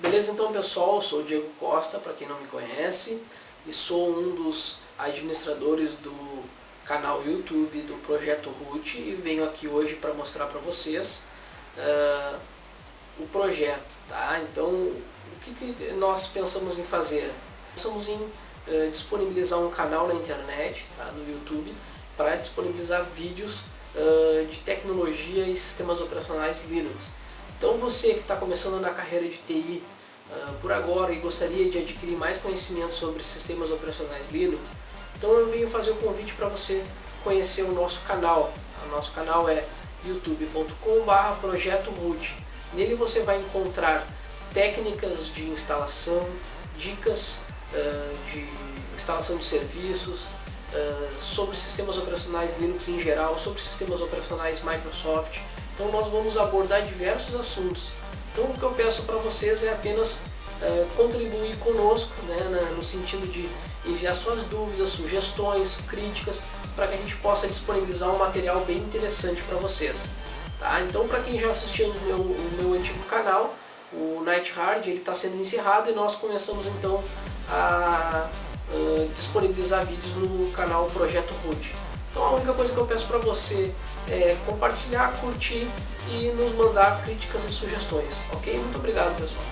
Beleza então pessoal, eu sou o Diego Costa, para quem não me conhece, e sou um dos administradores do canal YouTube do Projeto Root e venho aqui hoje para mostrar para vocês uh, o projeto. Tá? Então, o que, que, nós pensamos em fazer? Pensamos em uh, disponibilizar um canal na internet, tá? no YouTube, para disponibilizar vídeos uh, de tecnologia e sistemas operacionais Linux. Então você que está começando na carreira de TI uh, por agora e gostaria de adquirir mais conhecimento sobre sistemas operacionais Linux, então eu venho fazer o um convite para você conhecer o nosso canal. O nosso canal é youtube.com.br projeto root. Nele você vai encontrar técnicas de instalação, dicas uh, de instalação de serviços, uh, sobre sistemas operacionais Linux em geral, sobre sistemas operacionais Microsoft, então nós vamos abordar diversos assuntos. Então o que eu peço para vocês é apenas uh, contribuir conosco, né, no sentido de enviar suas dúvidas, sugestões, críticas, para que a gente possa disponibilizar um material bem interessante para vocês. Tá? Então para quem já assistiu o meu, o meu antigo canal, o Night Hard, ele está sendo encerrado e nós começamos então a disponibilizar vídeos no canal Projeto Root. Então a única coisa que eu peço para você é compartilhar, curtir e nos mandar críticas e sugestões, ok? Muito obrigado pessoal.